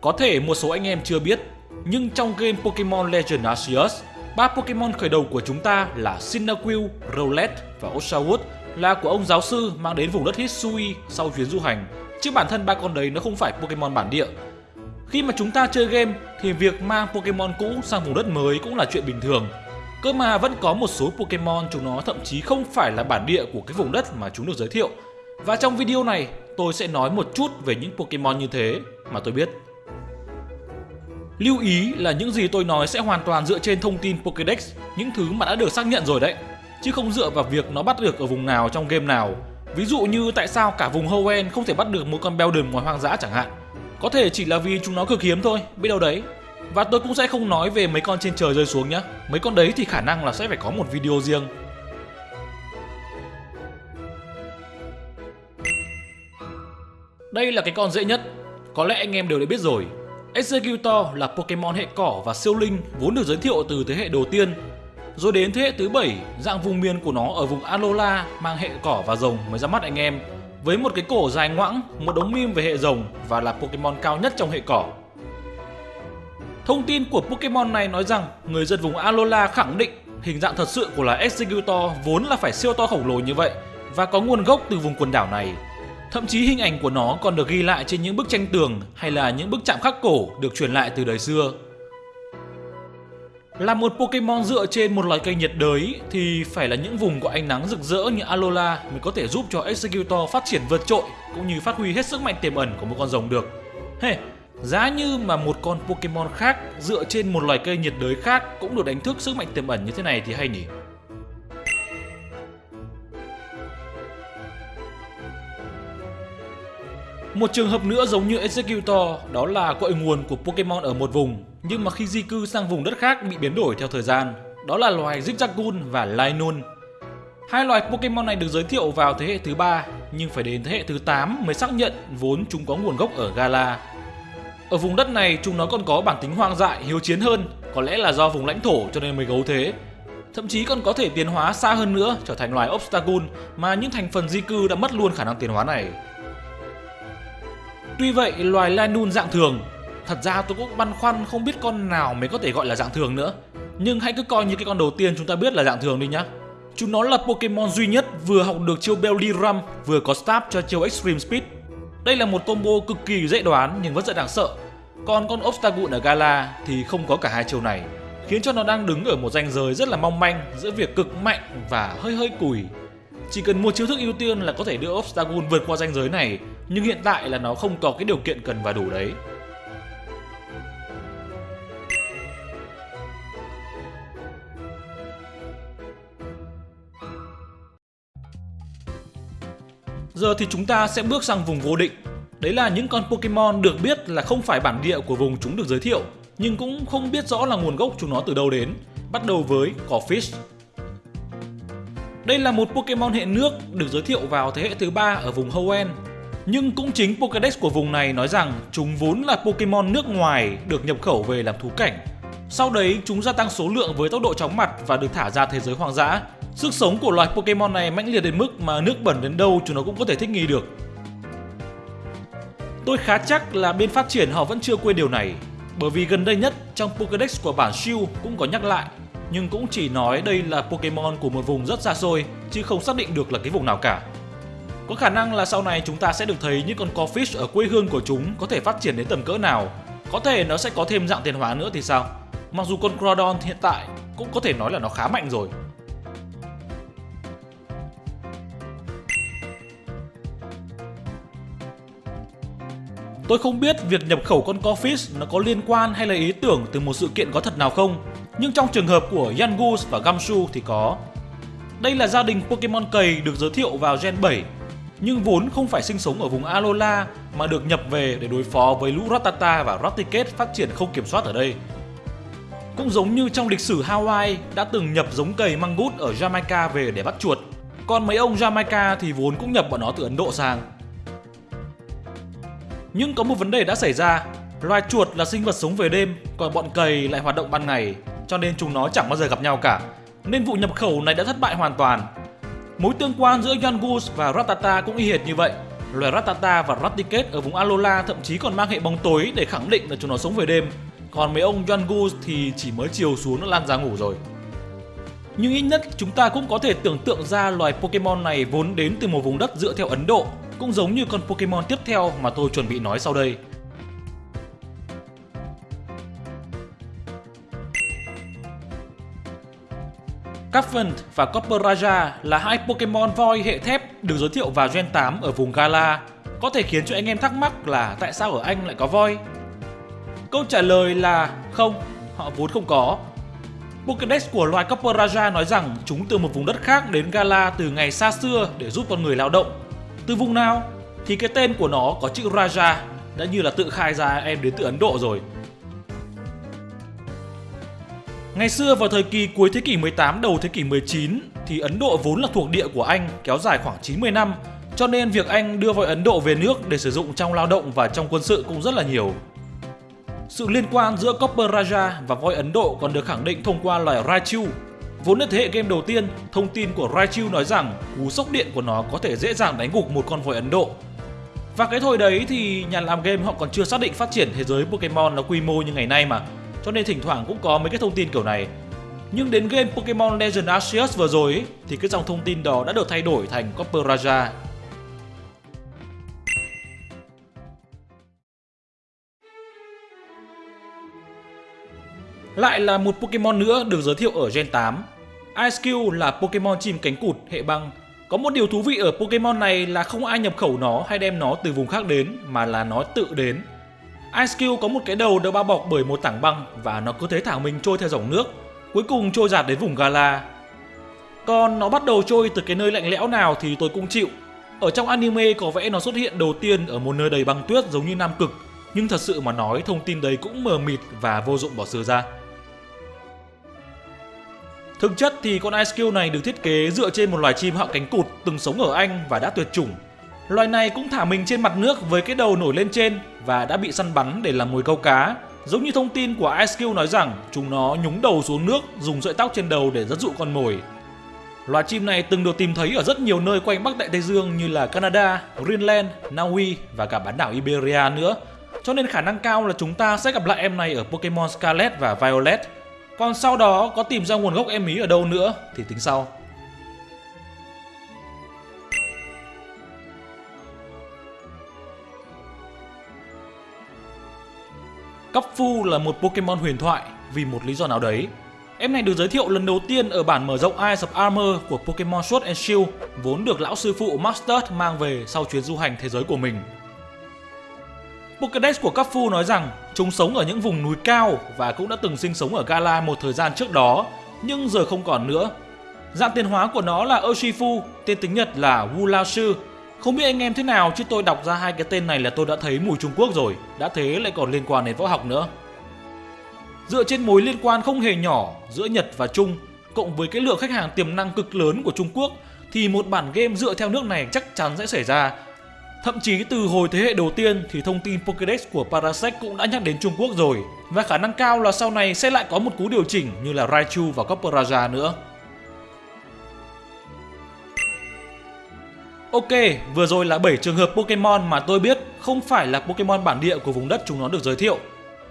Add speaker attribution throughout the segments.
Speaker 1: Có thể một số anh em chưa biết, nhưng trong game Pokemon Legend Arceus, ba Pokemon khởi đầu của chúng ta là Cyndaquil, Rowlet và Oshawott là của ông giáo sư mang đến vùng đất Hisui sau chuyến du hành. Chứ bản thân ba con đấy nó không phải Pokemon bản địa. Khi mà chúng ta chơi game thì việc mang Pokemon cũ sang vùng đất mới cũng là chuyện bình thường. Cơ mà vẫn có một số Pokemon chúng nó thậm chí không phải là bản địa của cái vùng đất mà chúng được giới thiệu. Và trong video này tôi sẽ nói một chút về những Pokemon như thế mà tôi biết. Lưu ý là những gì tôi nói sẽ hoàn toàn dựa trên thông tin Pokédex, những thứ mà đã được xác nhận rồi đấy, chứ không dựa vào việc nó bắt được ở vùng nào trong game nào. Ví dụ như tại sao cả vùng Hoenn không thể bắt được một con Beldum ngoài hoang dã chẳng hạn. Có thể chỉ là vì chúng nó cực hiếm thôi, biết đâu đấy. Và tôi cũng sẽ không nói về mấy con trên trời rơi xuống nhé, Mấy con đấy thì khả năng là sẽ phải có một video riêng. Đây là cái con dễ nhất, có lẽ anh em đều đã biết rồi. Executor là Pokemon hệ cỏ và siêu linh vốn được giới thiệu từ thế hệ đầu tiên. Rồi đến thế hệ thứ 7, dạng vùng miền của nó ở vùng Alola mang hệ cỏ và rồng mới ra mắt anh em. Với một cái cổ dài ngoãng, một đống meme về hệ rồng và là Pokemon cao nhất trong hệ cỏ. Thông tin của Pokemon này nói rằng người dân vùng Alola khẳng định hình dạng thật sự của loài Executor vốn là phải siêu to khổng lồ như vậy và có nguồn gốc từ vùng quần đảo này. Thậm chí hình ảnh của nó còn được ghi lại trên những bức tranh tường hay là những bức chạm khắc cổ được truyền lại từ đời xưa. Là một Pokemon dựa trên một loài cây nhiệt đới thì phải là những vùng có ánh nắng rực rỡ như Alola mới có thể giúp cho Executor phát triển vượt trội cũng như phát huy hết sức mạnh tiềm ẩn của một con rồng được. Hey, giá như mà một con Pokemon khác dựa trên một loài cây nhiệt đới khác cũng được đánh thức sức mạnh tiềm ẩn như thế này thì hay nhỉ? Một trường hợp nữa giống như Executor đó là cội nguồn của Pokemon ở một vùng nhưng mà khi di cư sang vùng đất khác bị biến đổi theo thời gian. Đó là loài Zigzagoon và Lynun. Hai loài Pokemon này được giới thiệu vào thế hệ thứ ba nhưng phải đến thế hệ thứ 8 mới xác nhận vốn chúng có nguồn gốc ở Gala. Ở vùng đất này chúng nó còn có bản tính hoang dại, hiếu chiến hơn, có lẽ là do vùng lãnh thổ cho nên mới gấu thế. Thậm chí còn có thể tiến hóa xa hơn nữa trở thành loài Obstagoon mà những thành phần di cư đã mất luôn khả năng tiến hóa này. Tuy vậy, loài Lanun dạng thường, thật ra tôi cũng băn khoăn không biết con nào mới có thể gọi là dạng thường nữa. Nhưng hãy cứ coi như cái con đầu tiên chúng ta biết là dạng thường đi nhá. Chúng nó là Pokemon duy nhất vừa học được chiêu Belly vừa có stab cho chiêu Extreme Speed. Đây là một combo cực kỳ dễ đoán nhưng vẫn rất đáng sợ. Còn con Obstagoon ở Gala thì không có cả hai chiêu này, khiến cho nó đang đứng ở một ranh giới rất là mong manh giữa việc cực mạnh và hơi hơi củi. Chỉ cần một chiêu thức ưu tiên là có thể đưa Obstagoon vượt qua ranh giới này nhưng hiện tại là nó không có cái điều kiện cần và đủ đấy. Giờ thì chúng ta sẽ bước sang vùng vô định. Đấy là những con Pokemon được biết là không phải bản địa của vùng chúng được giới thiệu, nhưng cũng không biết rõ là nguồn gốc chúng nó từ đâu đến. Bắt đầu với Corphish. Đây là một Pokemon hệ nước được giới thiệu vào thế hệ thứ ba ở vùng Hoenn nhưng cũng chính Pokédex của vùng này nói rằng chúng vốn là Pokemon nước ngoài được nhập khẩu về làm thú cảnh. Sau đấy chúng gia tăng số lượng với tốc độ chóng mặt và được thả ra thế giới hoang dã. Sức sống của loài Pokemon này mãnh liệt đến mức mà nước bẩn đến đâu chúng nó cũng có thể thích nghi được. Tôi khá chắc là bên phát triển họ vẫn chưa quên điều này, bởi vì gần đây nhất trong Pokédex của bản Shield cũng có nhắc lại, nhưng cũng chỉ nói đây là Pokemon của một vùng rất xa xôi, chứ không xác định được là cái vùng nào cả. Có khả năng là sau này chúng ta sẽ được thấy những con Corfish ở quê hương của chúng có thể phát triển đến tầm cỡ nào. Có thể nó sẽ có thêm dạng tiền hóa nữa thì sao? Mặc dù con Crawdon hiện tại cũng có thể nói là nó khá mạnh rồi. Tôi không biết việc nhập khẩu con Corfish nó có liên quan hay là ý tưởng từ một sự kiện có thật nào không, nhưng trong trường hợp của Yangus và Gamsu thì có. Đây là gia đình Pokemon cầy được giới thiệu vào Gen 7 nhưng vốn không phải sinh sống ở vùng Alola mà được nhập về để đối phó với lũ Rattata và Raticate phát triển không kiểm soát ở đây. Cũng giống như trong lịch sử Hawaii đã từng nhập giống cầy mangut ở Jamaica về để bắt chuột, còn mấy ông Jamaica thì vốn cũng nhập bọn nó từ Ấn Độ sang. Nhưng có một vấn đề đã xảy ra, loài chuột là sinh vật sống về đêm, còn bọn cầy lại hoạt động ban ngày, cho nên chúng nó chẳng bao giờ gặp nhau cả. Nên vụ nhập khẩu này đã thất bại hoàn toàn Mối tương quan giữa Yangus và Ratata cũng y hệt như vậy. Loài Rattata và Raticate ở vùng Alola thậm chí còn mang hệ bóng tối để khẳng định là chúng nó sống về đêm. Còn mấy ông Yongus thì chỉ mới chiều xuống nó lan ra ngủ rồi. Nhưng ít nhất chúng ta cũng có thể tưởng tượng ra loài Pokemon này vốn đến từ một vùng đất dựa theo Ấn Độ, cũng giống như con Pokemon tiếp theo mà tôi chuẩn bị nói sau đây. Capvent và Copper Raja là hai Pokemon voi hệ thép được giới thiệu vào Gen 8 ở vùng Gala. Có thể khiến cho anh em thắc mắc là tại sao ở Anh lại có voi? Câu trả lời là không, họ vốn không có. Pokédex của loài Copper Raja nói rằng chúng từ một vùng đất khác đến Gala từ ngày xa xưa để giúp con người lao động. Từ vùng nào? Thì cái tên của nó có chữ Raja, đã như là tự khai ra em đến từ Ấn Độ rồi. Ngày xưa vào thời kỳ cuối thế kỷ 18 đầu thế kỷ 19 thì Ấn Độ vốn là thuộc địa của Anh kéo dài khoảng 90 năm cho nên việc Anh đưa voi Ấn Độ về nước để sử dụng trong lao động và trong quân sự cũng rất là nhiều. Sự liên quan giữa Copper Raja và voi Ấn Độ còn được khẳng định thông qua loài Raichu. Vốn là thế hệ game đầu tiên, thông tin của Raichu nói rằng cú sốc điện của nó có thể dễ dàng đánh gục một con voi Ấn Độ. Và cái thời đấy thì nhà làm game họ còn chưa xác định phát triển thế giới Pokemon nó quy mô như ngày nay mà cho nên thỉnh thoảng cũng có mấy cái thông tin kiểu này. Nhưng đến game Pokemon Legend Arceus vừa rồi ấy, thì cái dòng thông tin đó đã được thay đổi thành Copper Raja. Lại là một Pokemon nữa được giới thiệu ở Gen 8. IceQ là Pokemon chim cánh cụt hệ băng. Có một điều thú vị ở Pokemon này là không ai nhập khẩu nó hay đem nó từ vùng khác đến mà là nó tự đến Ice Cube có một cái đầu được bao bọc bởi một tảng băng và nó cứ thế thả mình trôi theo dòng nước, cuối cùng trôi giạt đến vùng Gala. Còn nó bắt đầu trôi từ cái nơi lạnh lẽo nào thì tôi cũng chịu. Ở trong anime có vẻ nó xuất hiện đầu tiên ở một nơi đầy băng tuyết giống như Nam Cực, nhưng thật sự mà nói thông tin đấy cũng mờ mịt và vô dụng bỏ xưa ra. Thực chất thì con Ice Cube này được thiết kế dựa trên một loài chim họng cánh cụt từng sống ở Anh và đã tuyệt chủng Loài này cũng thả mình trên mặt nước với cái đầu nổi lên trên và đã bị săn bắn để làm mồi câu cá. Giống như thông tin của IceQ nói rằng chúng nó nhúng đầu xuống nước dùng sợi tóc trên đầu để dẫn dụ con mồi. Loài chim này từng được tìm thấy ở rất nhiều nơi quanh Bắc Đại Tây Dương như là Canada, Greenland, Na Uy và cả bán đảo Iberia nữa. Cho nên khả năng cao là chúng ta sẽ gặp lại em này ở Pokemon Scarlet và Violet. Còn sau đó có tìm ra nguồn gốc em ý ở đâu nữa thì tính sau. Fu Phu là một Pokemon huyền thoại vì một lý do nào đấy. Em này được giới thiệu lần đầu tiên ở bản mở rộng Eyes of Armor của Pokemon Sword and Shield, vốn được lão sư phụ Masters mang về sau chuyến du hành thế giới của mình. Pokédex của các Phu nói rằng chúng sống ở những vùng núi cao và cũng đã từng sinh sống ở Gala một thời gian trước đó, nhưng giờ không còn nữa. Dạng tiến hóa của nó là Urshifu, tên tiếng Nhật là Wu không biết anh em thế nào chứ tôi đọc ra hai cái tên này là tôi đã thấy mùi Trung Quốc rồi, đã thế lại còn liên quan đến võ học nữa. Dựa trên mối liên quan không hề nhỏ giữa Nhật và Trung, cộng với cái lượng khách hàng tiềm năng cực lớn của Trung Quốc, thì một bản game dựa theo nước này chắc chắn sẽ xảy ra. Thậm chí từ hồi thế hệ đầu tiên thì thông tin Pokédex của Parasect cũng đã nhắc đến Trung Quốc rồi, và khả năng cao là sau này sẽ lại có một cú điều chỉnh như là Raichu và Copper Raja nữa. Ok, vừa rồi là 7 trường hợp Pokemon mà tôi biết không phải là Pokemon bản địa của vùng đất chúng nó được giới thiệu.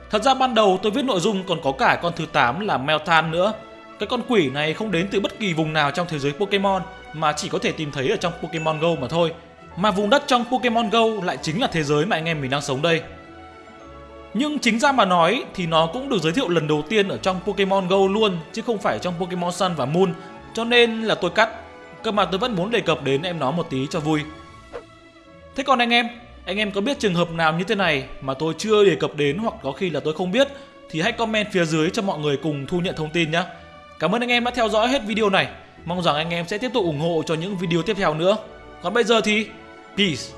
Speaker 1: Thật ra ban đầu tôi viết nội dung còn có cả con thứ 8 là Meltan nữa. Cái con quỷ này không đến từ bất kỳ vùng nào trong thế giới Pokemon mà chỉ có thể tìm thấy ở trong Pokemon Go mà thôi. Mà vùng đất trong Pokemon Go lại chính là thế giới mà anh em mình đang sống đây. Nhưng chính ra mà nói thì nó cũng được giới thiệu lần đầu tiên ở trong Pokemon Go luôn chứ không phải trong Pokemon Sun và Moon. Cho nên là tôi cắt Cơ mà tôi vẫn muốn đề cập đến em nó một tí cho vui. Thế còn anh em Anh em có biết trường hợp nào như thế này Mà tôi chưa đề cập đến hoặc có khi là tôi không biết, Thì hãy comment phía dưới cho mọi người cùng thu nhận thông tin nhé. Cảm ơn anh em đã theo dõi hết video này. Mong rằng anh em sẽ tiếp tục ủng hộ cho những video tiếp theo nữa. Còn bây giờ thì, Peace.